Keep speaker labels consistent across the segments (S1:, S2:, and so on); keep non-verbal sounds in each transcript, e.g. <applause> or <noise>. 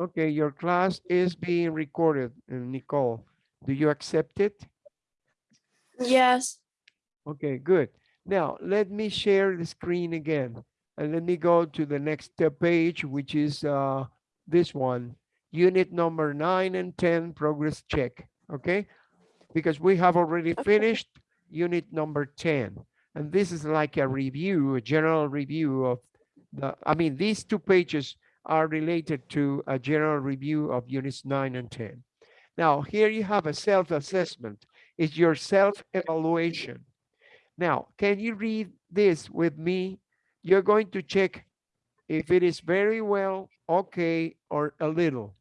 S1: Okay, your class is being recorded, uh, Nicole. Do you accept it?
S2: Yes.
S1: Okay, good. Now, let me share the screen again. And let me go to the next uh, page, which is uh, this one. Unit number nine and 10, progress check, okay? Because we have already finished unit number 10. And this is like a review, a general review of the, I mean, these two pages are related to a general review of units nine and 10. Now, here you have a self-assessment. It's your self-evaluation. Now, can you read this with me? You're going to check if it is very well, okay, or a little.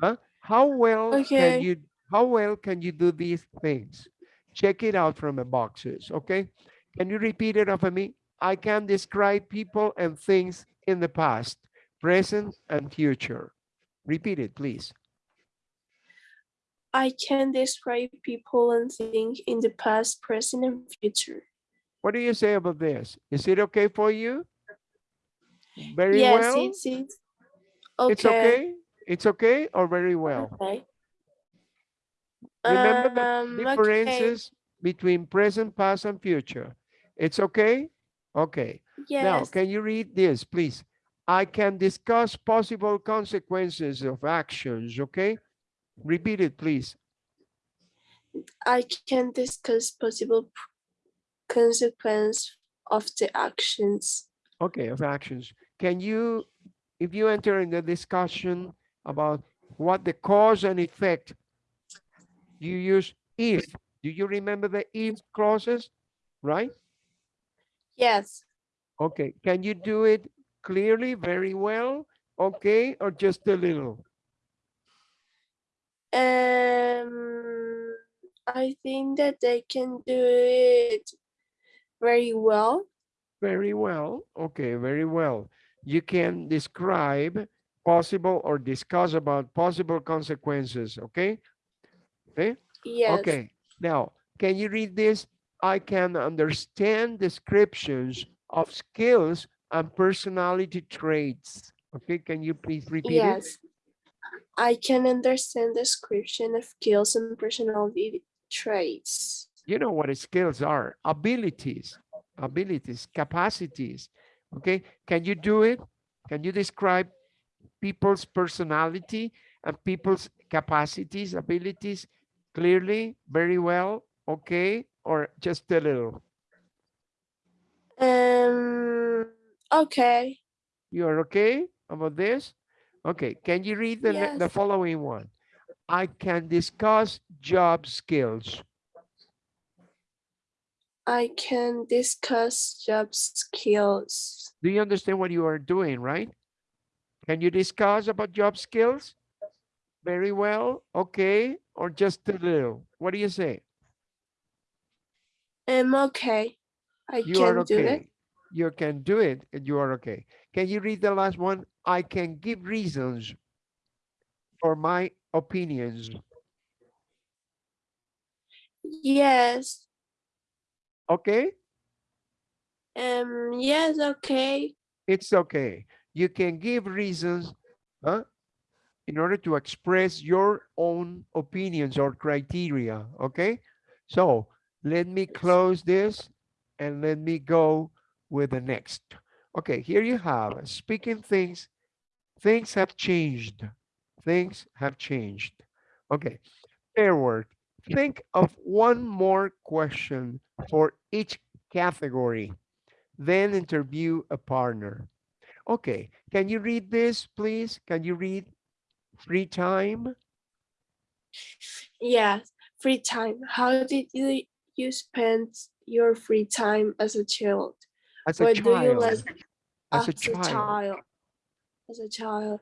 S1: Huh? How well can you how well can you do these things? Check it out from the boxes, okay? Can you repeat it after me? I can describe people and things in the past, present, and future. Repeat it, please.
S2: I can describe people and things in the past, present, and future.
S1: What do you say about this? Is it okay for you? Very
S2: yes,
S1: well?
S2: it's, it's okay.
S1: It's okay? It's okay or very well?
S2: Okay.
S1: Remember the
S2: Um, okay.
S1: differences between present, past, and future. It's okay? Okay.
S2: Yes.
S1: Now, can you read this, please? I can discuss possible consequences of actions, okay? Repeat it, please.
S2: I can discuss possible consequence of the actions.
S1: Okay, of actions. Can you, if you enter in the discussion about what the cause and effect, you use if. Do you remember the if clauses, right?
S2: Yes.
S1: Okay, can you do it clearly, very well? Okay, or just a little?
S2: Um, I think that they can do it very well.
S1: Very well. Okay, very well. You can describe possible or discuss about possible consequences, okay? Okay,
S2: Yes.
S1: okay. Now, can you read this? I can understand descriptions of skills and personality traits. Okay, can you please repeat it?
S2: Yes. I can understand description of skills and personality traits.
S1: you know what skills are abilities abilities capacities okay can you do it can you describe people's personality and people's capacities abilities clearly very well okay or just a little
S2: Um, okay.
S1: you're okay about this okay can you read the ne- the following one i can discuss job skills
S2: I can discuss job skills.
S1: Do you understand what you are doing, right? Can you discuss about job skills? Very well, okay, or just a little? What do you say?
S2: I'm okay. I
S1: You
S2: can
S1: are
S2: do it.
S1: You can do it and you are okay. Can you read the last one? I can give reasons for my opinions.
S2: Yes.
S1: Okay,
S2: Um, yes, okay.
S1: it's okay. You can give reasons huh, in order to express your own opinions or criteria, okay? So let me close this and let me go with the next. Okay, here you have speaking things. Things have changed. Things have changed. Okay, fair word. Think of one more question for each category. Then interview a partner. Okay, can you read this, please? Can you read free time?
S2: Yes. Free time. How did you you spend your free time as a child?
S1: As a
S2: What do you
S1: child,
S2: like
S1: as a
S2: as
S1: child.
S2: As a child.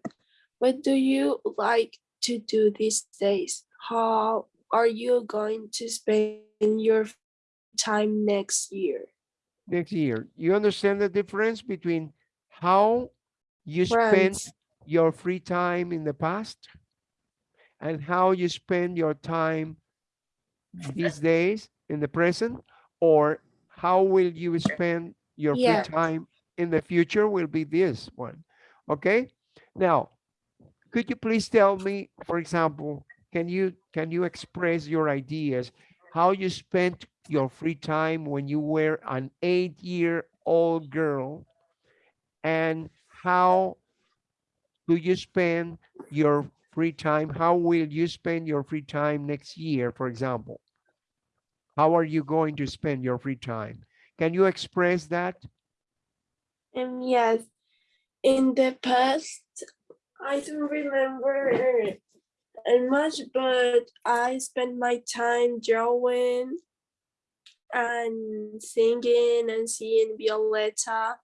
S2: What do you like to do these days? How are you going to spend your time next year?
S1: next year. You understand the difference between how you spent
S2: Friends.
S1: your free time in the past and how you spend your time these days in the present or how will you spend your free time in the future will be this one. Okay. Now, could you please tell me, for example, can you can you express your ideas, how you spent your free time when you were an eight-year-old girl, and how do you spend your free time? How will you spend your free time next year, for example? How are you going to spend your free time? Can you express that?
S2: Um, yes, in the past, I don't remember much, but I spent my time drawing and singing and seeing Violetta.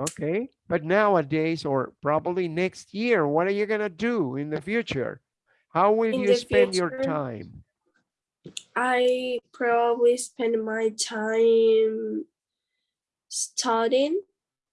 S1: Okay, but nowadays or probably next year, what are you gonna do in the future? How will
S2: In
S1: you spend your time?
S2: I probably spend my time studying.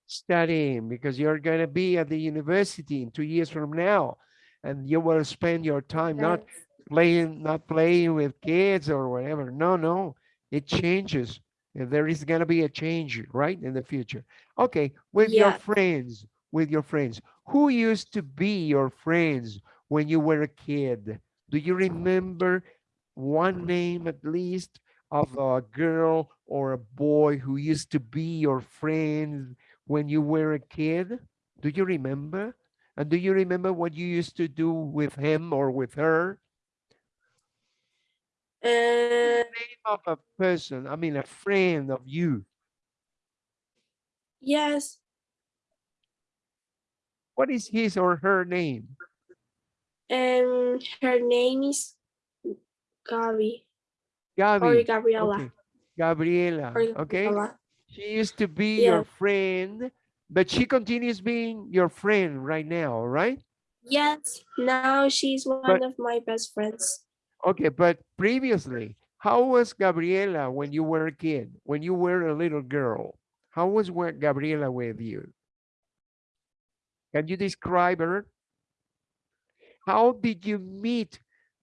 S1: Studying because you're gonna be at the university in two years from now. And you will spend your time not playing, not playing with kids or whatever. No, no, it changes. There is gonna be a change, right, in the future. Okay, with your friends, with your friends, who used to be your friends when you were a kid? Do you remember one mm-hmm. name at least of a girl or a boy who used to be your friend when you were a kid? Do you remember? And do you remember what you used to do with him or with her?
S2: And uh,
S1: Name of a person, I mean, a friend of you.
S2: yes,
S1: What is his or her name?
S2: and her name is Gabi or Gabriela.
S1: Okay. Gabriela.
S2: Or
S1: Okay.
S2: Gabriela.
S1: She used to be your friend, but she continues being your friend right now, right?
S2: Yes, now she's one
S1: But-
S2: of my best friends.
S1: Okay, but previously, how was Gabriela when you were a kid, when you were a little girl? How was Gabriela with you? Can you describe her? How did you meet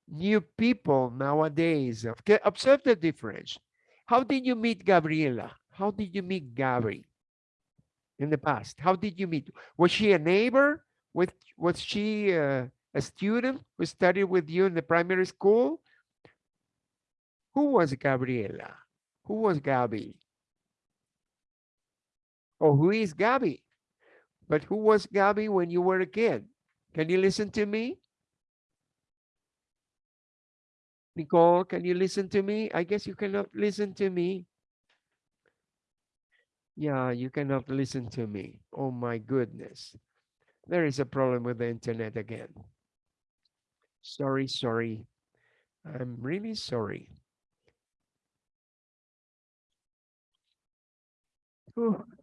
S1: new people nowadays? Okay, observe the difference. How did you meet Gabriela? How did you meet Gabri in the past? How did you meet? Was she a neighbor? With, was she uh, a student who studied with you in the primary school? Who was Gabriela? Who was Gabi? Or who is Gabi? But who was Gabi when you were a kid? Can you listen to me? Nicole, can you listen to me? I guess you cannot listen to me. Yeah, you cannot listen to me. Oh my goodness. There is a problem with the internet again. Sorry, sorry. I'm really sorry. Whew.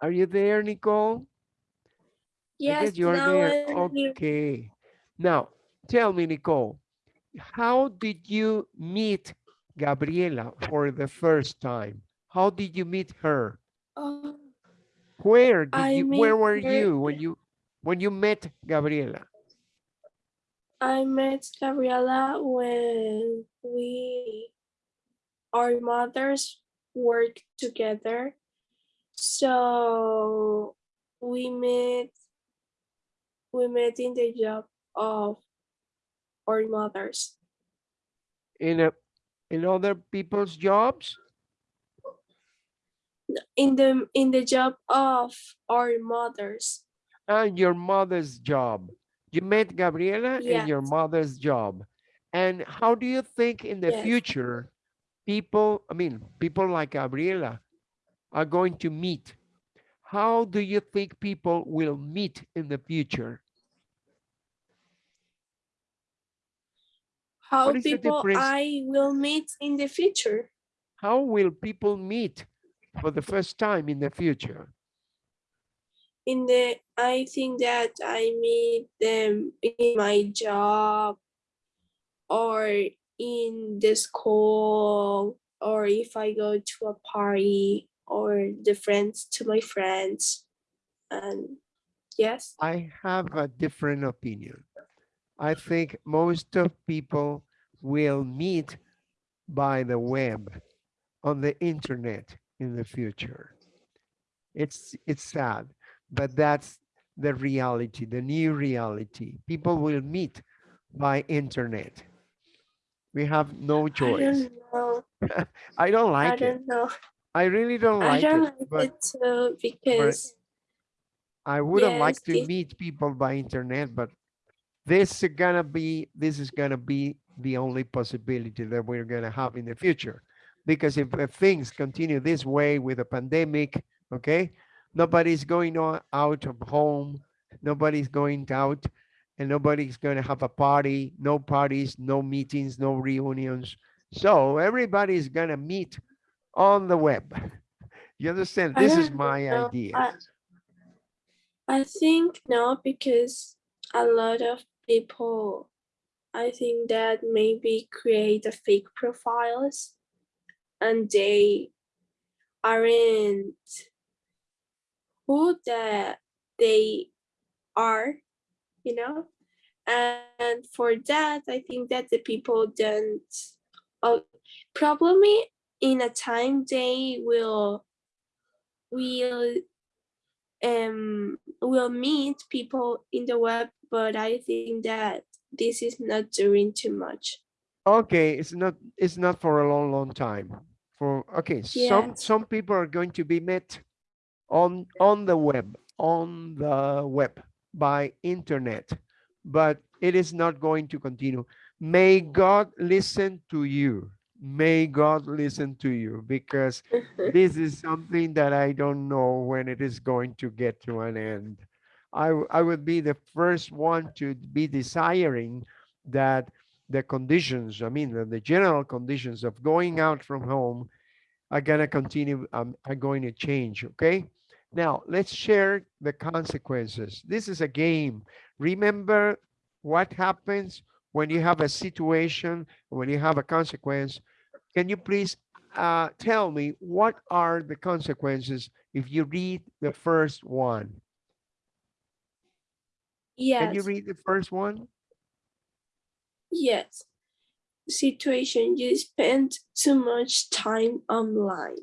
S1: Are you there, Nicole?
S2: Yes,
S1: you're there. Okay. Now, tell me, Nicole, how did you meet Gabriela for the first time? How did you meet her?
S2: Oh,
S1: Where did
S2: I
S1: you, where were
S2: her-
S1: you when you, when you met Gabriela?
S2: I met Gabriela when we, our mothers worked together. So we met, we met in the job of our mothers.
S1: In a, in other people's jobs?
S2: In the, in the job of our mothers.
S1: And your mother's job. You met Gabriela in your mother's job. And how do you think in the
S2: Yes.
S1: future, people, I mean, people like Gabriela are going to meet? How do you think people will meet in the future?
S2: How
S1: What is the
S2: people? I will meet in the future.
S1: How will people meet for the first time in the future?
S2: in the I think that I meet them in my job or in the school or if I go to a party or the friends to my friends and Yes.
S1: I have a different opinion. I think most of people will meet by the web on the internet in the future. It's it's sad, but that's the reality, the new reality. People will meet by internet. We have no choice.
S2: I don't know. <laughs>
S1: I don't like it.
S2: don't know.
S1: I really don't
S2: I
S1: like
S2: don't
S1: it,
S2: like
S1: but
S2: it too because
S1: I wouldn't like to meet people by internet, but this is gonna be this is gonna be the only possibility that we're gonna have in the future. Because if, if things continue this way with a pandemic, okay, nobody's going o- out of home, nobody's going out, and nobody's gonna have a party, no parties, no meetings, no reunions. So everybody's gonna meet on the web. <laughs> You understand? This is my
S2: know.
S1: idea.
S2: I, I think no, because a lot of people, I think that maybe create a fake profiles and they aren't who that they are, you know? And for that, I think that the people don't, uh, probably in a time they will, will um will meet people in the web but i think that this is not doing too much
S1: Okay, it's not it's not for a long, long time. For okay, some some people are going to be met on on the web, on the web by internet, but it is not going to continue. May God listen to you. May God listen to you because <laughs> this is something that I don't know when it is going to get to an end. I, I would be the first one to be desiring that the conditions, I mean, the, the general conditions of going out from home are going to continue, um, are going to change. Okay. Now let's share the consequences. This is a game. Remember what happens when you have a situation, when you have a consequence. Can you please uh, tell me what are the consequences if you read the first one? Yes. Can you read the first one?
S2: yes situation you spend too much time online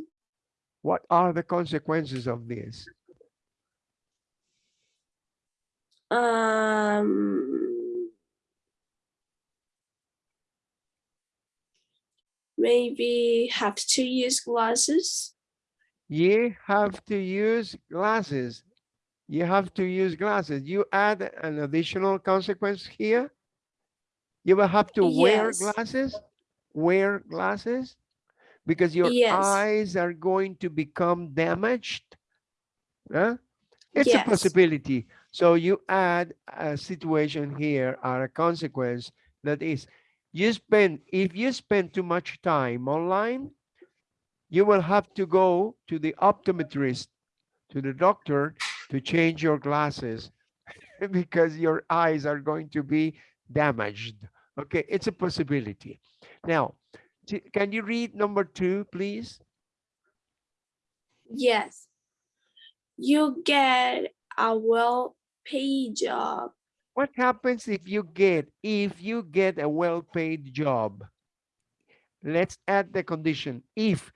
S1: What are the consequences of this?
S2: um maybe have to use glasses
S1: You have to use glasses. You have to use glasses. You add an additional consequence here. You will have to wear glasses, wear glasses, because your
S2: Yes.
S1: eyes are going to become damaged. Huh? It's a possibility. So you add a situation here or a consequence that is you spend if you spend too much time online, you will have to go to the optometrist, to the doctor to change your glasses <laughs> because your eyes are going to be damaged. Okay, it's a possibility. Now, can you read number two, please?
S2: yes you get a well paid job
S1: What happens if you get if you get a well-paid job? Let's add the condition if.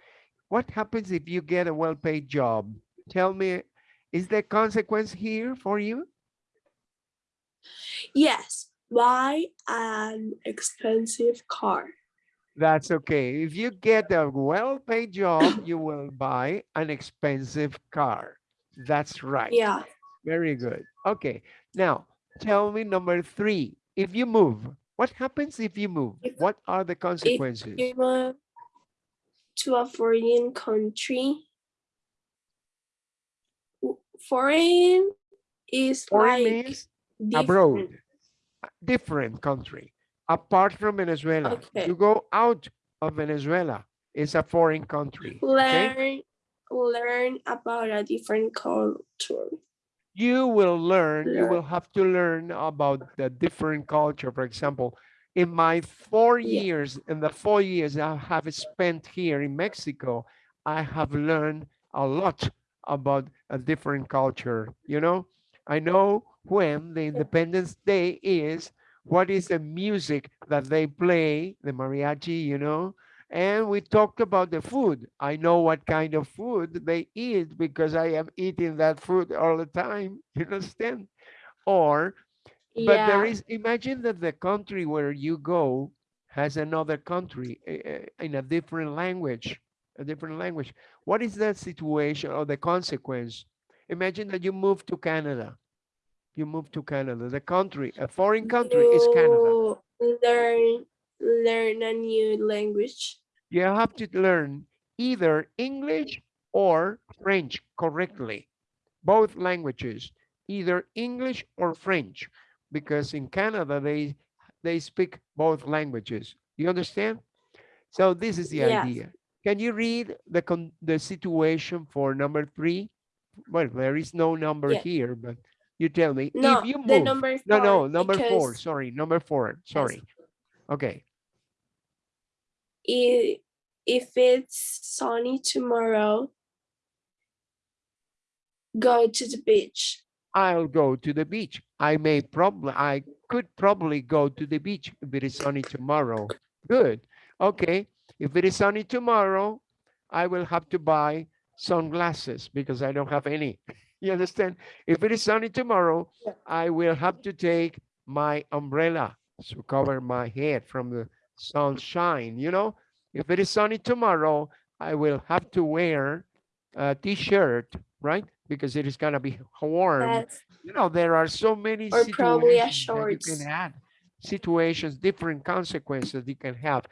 S1: What happens if you get a well-paid job? Tell me, is there consequence here for you?
S2: Yes, buy an expensive car.
S1: That's okay. If you get a well-paid job, <clears throat> you will buy an expensive car. That's right.
S2: Yeah,
S1: Very good. Okay. Now, tell me number three. If you move, what happens if you move?
S2: If-
S1: What are the consequences?
S2: If you move to a foreign country. Foreign is
S1: Foreign
S2: like different.
S1: abroad, different country, apart from Venezuela.
S2: Okay.
S1: You go out of Venezuela, it's a foreign country. Okay?
S2: Learn, learn about a different culture.
S1: You will learn, you will have to learn about the different culture. For example, in my four
S2: Yeah.
S1: years, in the four years I have spent here in Mexico, I have learned a lot about a different culture, you know? I know when the Independence Day is, what is the music that they play, the mariachi, you know, and we talked about the food. I know what kind of food they eat because I am eating that food all the time. <laughs> You understand? Or, but there
S2: Yeah.
S1: is, imagine that the country where you go has another country eh, eh, in a different language, a different language. What is that situation or the consequence? Imagine that you move to Canada. You move to Canada. The country, a foreign country is Canada.
S2: You learn learn a new language.
S1: you have to learn either English or French correctly, both languages, either English or French, because in Canada, they, they speak both languages. You understand? So this is the
S2: Yes.
S1: idea. Can you read the, con the situation for number three? Well, there is no number
S2: Yes.
S1: here, but you tell me
S2: No,
S1: if you move.
S2: the number
S1: no, no,
S2: four,
S1: number four. Sorry, number four. Sorry. Okay.
S2: i- if it's sunny tomorrow, go to the beach.
S1: I'll go to the beach. I may probably, I could probably go to the beach if it is sunny tomorrow. Good. Okay. If it is sunny tomorrow, I will have to buy sunglasses because I don't have any. <laughs> You understand? If it is sunny tomorrow. I will have to take my umbrella to cover my head from the sunshine, you know? If it is sunny tomorrow, I will have to wear a t-shirt, right? Because it is gonna be <laughs> warm
S2: That's
S1: you know, there are so many
S2: Or probably a
S1: situations you
S2: shorts.
S1: can add, situations, different consequences you can have.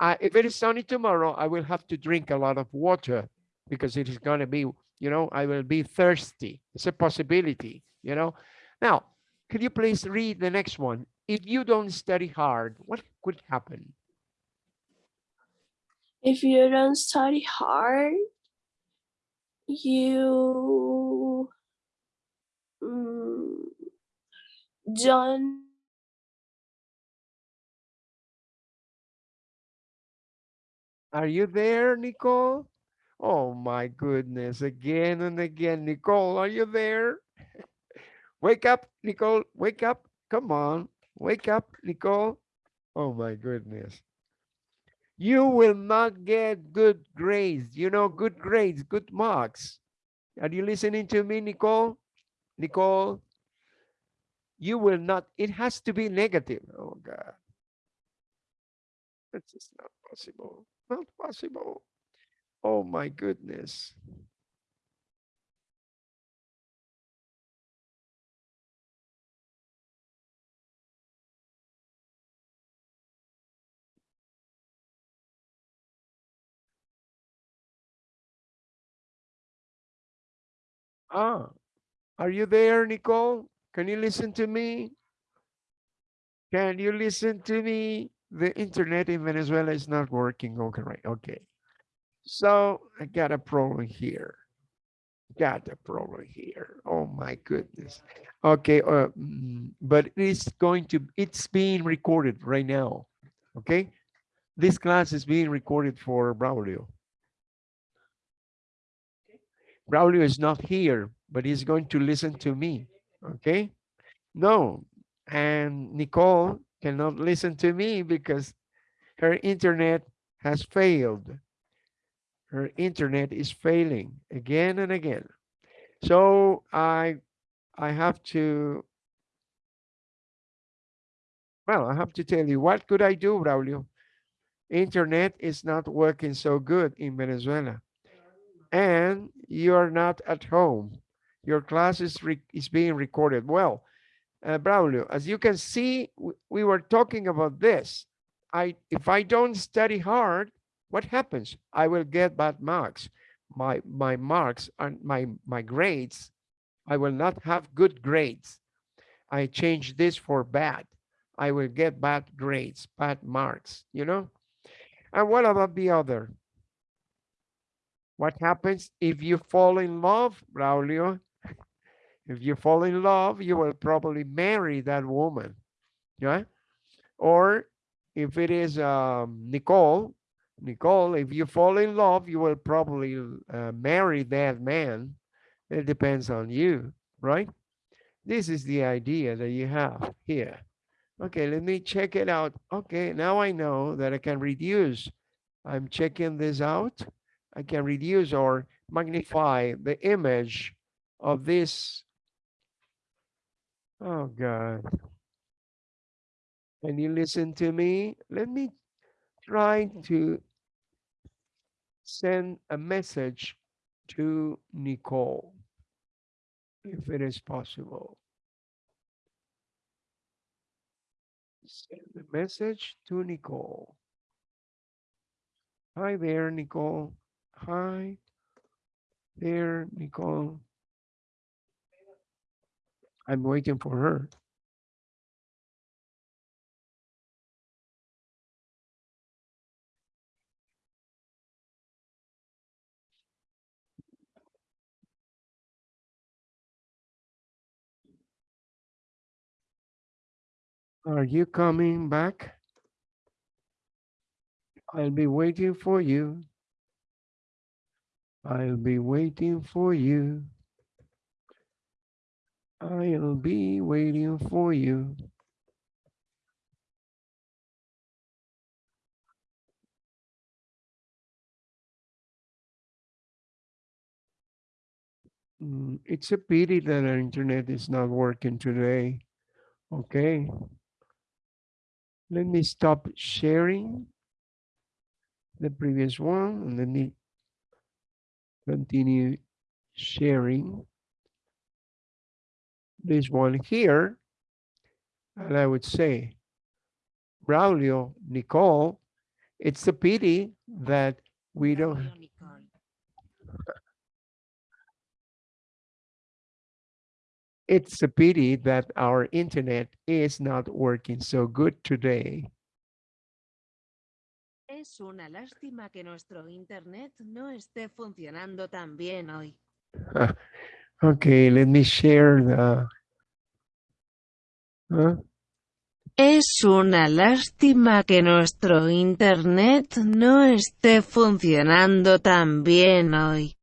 S1: Uh, if it is sunny tomorrow, I will have to drink a lot of water because it is going to be, you know, I will be thirsty. It's a possibility, you know. Now, could you please read the next one? If you don't study hard, what could happen?
S2: if you don't study hard, you mm, don't
S1: Are you there, Nicole? Oh my goodness, again and again. Nicole, are you there? <laughs> Wake up, Nicole, wake up. Come on, wake up, Nicole. Oh my goodness. You will not get good grades, you know, good grades, good marks. Are you listening to me, Nicole? Nicole, you will not, it has to be negative. Oh God. This is not possible, not possible. Oh my goodness. Ah, are you there, Nicole? Can you listen to me? Can you listen to me? The internet in Venezuela is not working. Okay, right. Okay. So I got a problem here. Got a problem here. Oh my goodness. Okay, uh, mm, but it's going to, it's being recorded right now. Okay. This class is being recorded for Braulio. Braulio is not here, but he's going to listen to me. Okay. No, and Nicole cannot listen to me because her internet has failed. Her internet is failing again and again. So I I have to well, I have to tell you what could I do, Braulio? Internet is not working so good in Venezuela. And you're not at home. Your class is, is being recorded. Well, uh, Braulio, as you can see, we were talking about this. I if I don't study hard, what happens? I will get bad marks. My my marks and my my grades, I will not have good grades. I change this for bad. I will get bad grades, bad marks, you know? And what about the other? What happens if you fall in love, Braulio? If you fall in love, you will probably marry that woman, yeah? Or if it is um, Nicole, Nicole, if you fall in love, you will probably uh, marry that man. It depends on you, right? This is the idea that you have here. Okay, let me check it out. Okay, now I know that I can reduce. I'm checking this out. I can reduce or magnify the image of this. Oh God. Can you listen to me? Let me try to send a message to Nicole, if it is possible. Send the message to Nicole. Hi there, Nicole. Hi there, Nicole. I'm waiting for her. Are you coming back? I'll be waiting for you. I'll be waiting for you. I'll be waiting for you. Mm, It's a pity that our internet is not working today. Okay. Let me stop sharing the previous one and let me continue sharing this one here. And I would say, Braulio, Nicole, it's a pity that we don't, it's a pity that our internet is not working so good today.
S3: Es una lástima que nuestro Internet no esté funcionando tan bien hoy.
S1: Okay, let me share the. Huh?
S3: Es una lástima que nuestro Internet no esté funcionando tan bien hoy.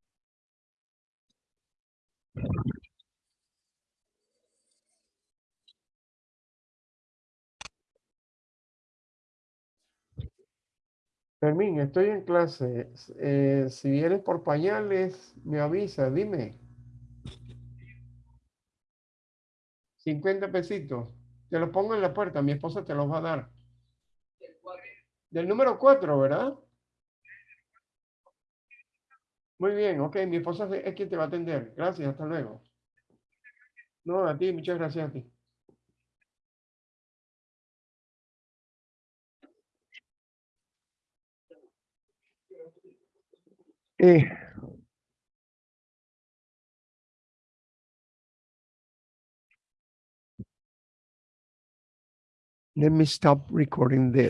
S1: Fermín, estoy en clase. Eh, si vienes por pañales, me avisa, dime. 50 pesitos. Te los pongo en la puerta, mi esposa te los va a dar. Del número 4, ¿verdad? Muy bien, ok, mi esposa es quien te va a atender. Gracias, hasta luego. No, a ti, muchas gracias a ti. Eh, let me stop recording this.